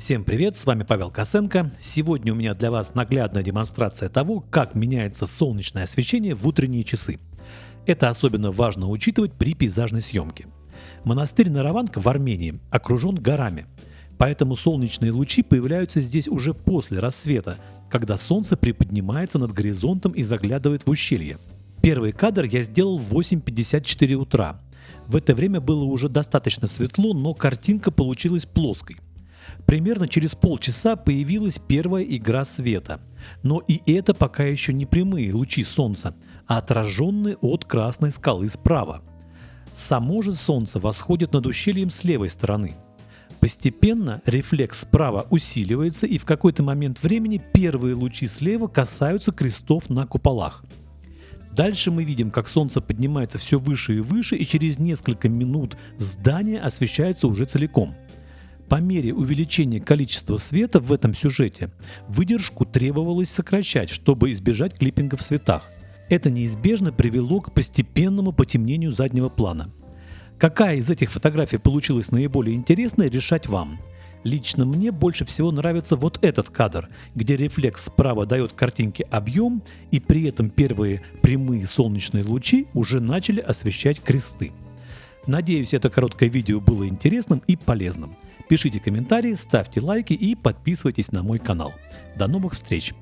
Всем привет, с вами Павел Косенко. Сегодня у меня для вас наглядная демонстрация того, как меняется солнечное освещение в утренние часы. Это особенно важно учитывать при пейзажной съемке. Монастырь Нараванка в Армении окружен горами, поэтому солнечные лучи появляются здесь уже после рассвета, когда солнце приподнимается над горизонтом и заглядывает в ущелье. Первый кадр я сделал в 8.54 утра. В это время было уже достаточно светло, но картинка получилась плоской – Примерно через полчаса появилась первая игра света. Но и это пока еще не прямые лучи солнца, а отраженные от красной скалы справа. Само же солнце восходит над ущельем с левой стороны. Постепенно рефлекс справа усиливается и в какой-то момент времени первые лучи слева касаются крестов на куполах. Дальше мы видим, как солнце поднимается все выше и выше, и через несколько минут здание освещается уже целиком – по мере увеличения количества света в этом сюжете выдержку требовалось сокращать, чтобы избежать клиппинга в цветах. Это неизбежно привело к постепенному потемнению заднего плана. Какая из этих фотографий получилась наиболее интересной, решать вам. Лично мне больше всего нравится вот этот кадр, где рефлекс справа дает картинке объем, и при этом первые прямые солнечные лучи уже начали освещать кресты. Надеюсь, это короткое видео было интересным и полезным. Пишите комментарии, ставьте лайки и подписывайтесь на мой канал. До новых встреч!